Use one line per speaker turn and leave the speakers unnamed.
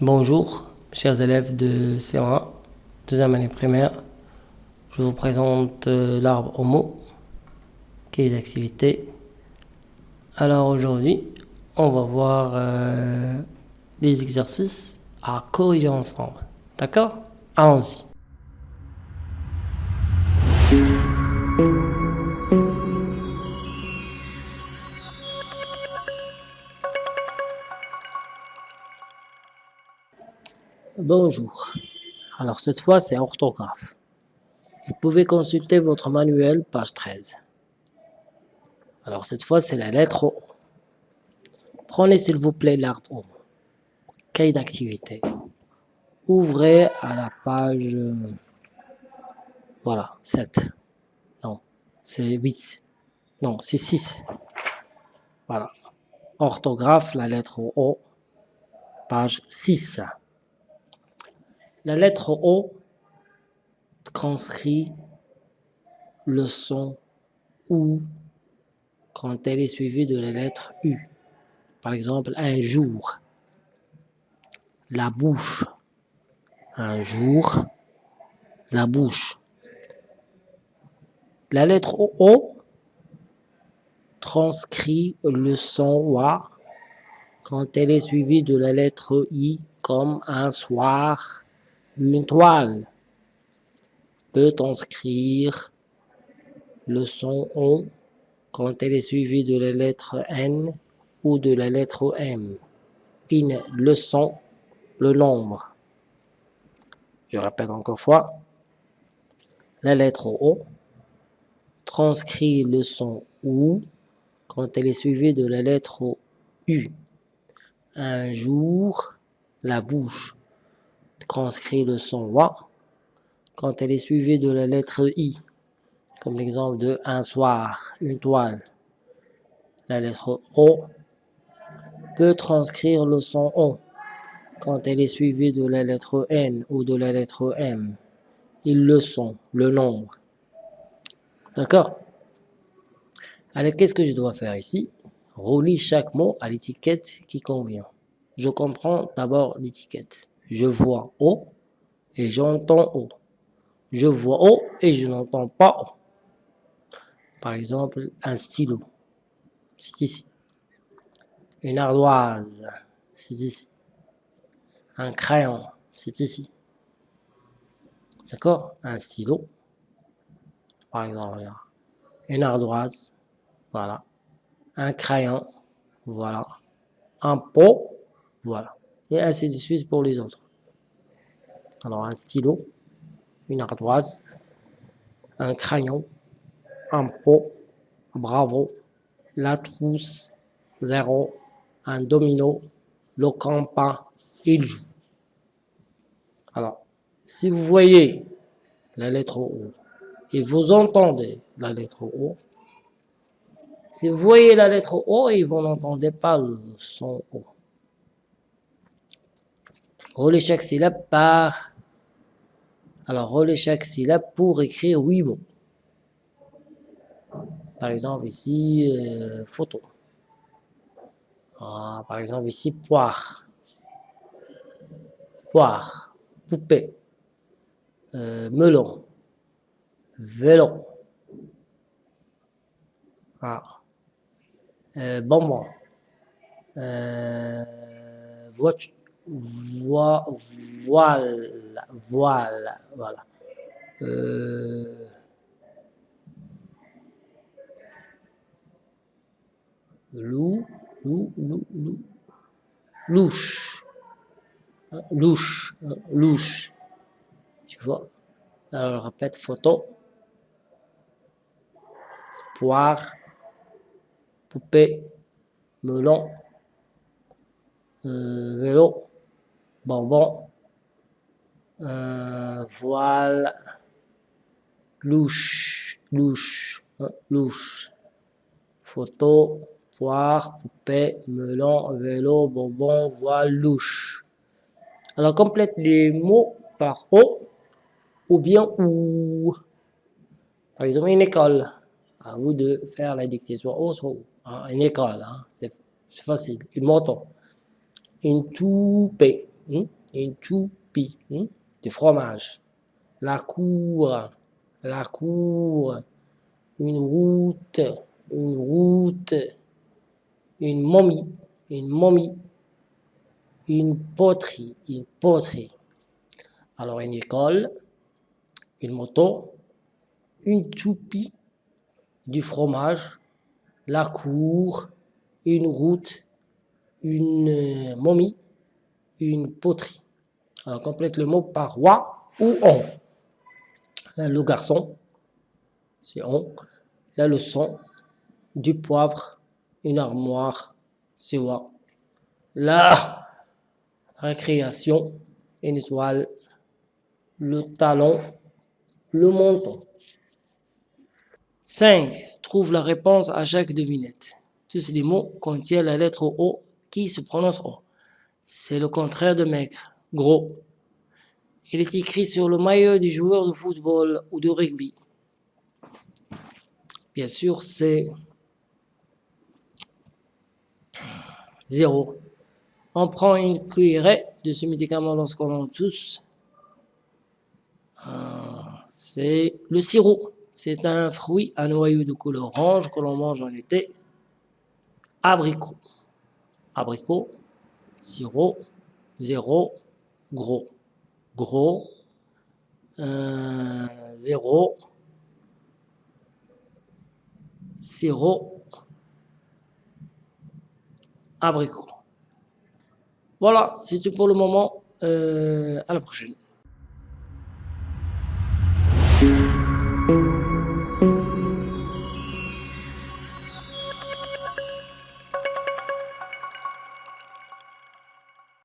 Bonjour, chers élèves de C1, deuxième année primaire. Je vous présente euh, l'arbre homo, qui est d'activité. Alors aujourd'hui, on va voir euh, les exercices à corriger ensemble. D'accord? Allons-y. Bonjour. Alors cette fois, c'est orthographe. Vous pouvez consulter votre manuel, page 13. Alors cette fois, c'est la lettre O. Prenez s'il vous plaît l'arbre O. Cahier d'activité. Ouvrez à la page... Voilà, 7. Non, c'est 8. Non, c'est 6. Voilà. Orthographe, la lettre O, page 6. La lettre O transcrit le son OU quand elle est suivie de la lettre U. Par exemple, un jour. La bouche. Un jour. La bouche. La lettre O transcrit le son WA quand elle est suivie de la lettre I comme un soir, une toile peut transcrire le son O quand elle est suivie de la lettre N ou de la lettre M. In, le son, le nombre. Je répète encore fois. La lettre O transcrit le son OU quand elle est suivie de la lettre U. Un jour, la bouche transcrit le son wa quand elle est suivie de la lettre i, comme l'exemple de un soir, une toile. La lettre o peut transcrire le son o quand elle est suivie de la lettre n ou de la lettre m. Ils le sont, le nombre. D'accord? Alors, qu'est-ce que je dois faire ici? Relis chaque mot à l'étiquette qui convient. Je comprends d'abord l'étiquette. Je vois O et j'entends O. Je vois O et je n'entends pas O. Par exemple, un stylo, c'est ici. Une ardoise, c'est ici. Un crayon, c'est ici. D'accord? Un stylo, par exemple, une ardoise, voilà. Un crayon, voilà. Un pot, voilà et ainsi de suite pour les autres. Alors un stylo, une ardoise, un crayon, un pot, bravo, la trousse, zéro, un domino, le campin, il joue. Alors, si vous voyez la lettre O et vous entendez la lettre O, si vous voyez la lettre O et vous n'entendez pas le son O, Relais chaque syllabe par... Alors, relais chaque syllabe pour écrire oui mots. Par exemple, ici, euh, photo. Ah, par exemple, ici, poire. Poire. Poupée. Euh, melon. Vélo. Ah. Euh, bonbon. voiture voile, voile, voile, voilà. Loup, loup, loup, louche, louche, louche, tu vois? Alors, répète, photo, poire, poupée, melon, euh, vélo, bonbon, euh, voile, louche, louche, hein, louche, photo, poire, poupée, melon, vélo, bonbon, voile, louche. Alors complète les mots par O ou bien ou. Par exemple, une école. À vous de faire la dictée soit O, soit. Hein, une école, hein, c'est facile. Une moto. Une toupée? Une toupie hmm? de fromage. La cour, la cour, une route, une route, une momie, une momie, une poterie, une poterie. Alors une école, une moto, une toupie, du fromage, la cour, une route, une momie, une poterie. Alors complète le mot par roi ou on. Euh, le garçon, c'est on. La leçon, du poivre, une armoire, c'est wa. La récréation, une étoile, le talon, le menton. 5. Trouve la réponse à chaque devinette. Tous ces mots contiennent la lettre O qui se prononce O. C'est le contraire de maigre, gros. Il est écrit sur le maillot du joueur de football ou de rugby. Bien sûr, c'est 0. On prend une cuillerée de ce médicament lorsqu'on en tousse. Ah, c'est le sirop. C'est un fruit à noyau de couleur orange que l'on mange en été. Abricot. Abricot. Sirop. Zéro. Gros. Gros. Euh, zéro. Sirop. Abricot. Voilà, c'est tout pour le moment. Euh, à la prochaine.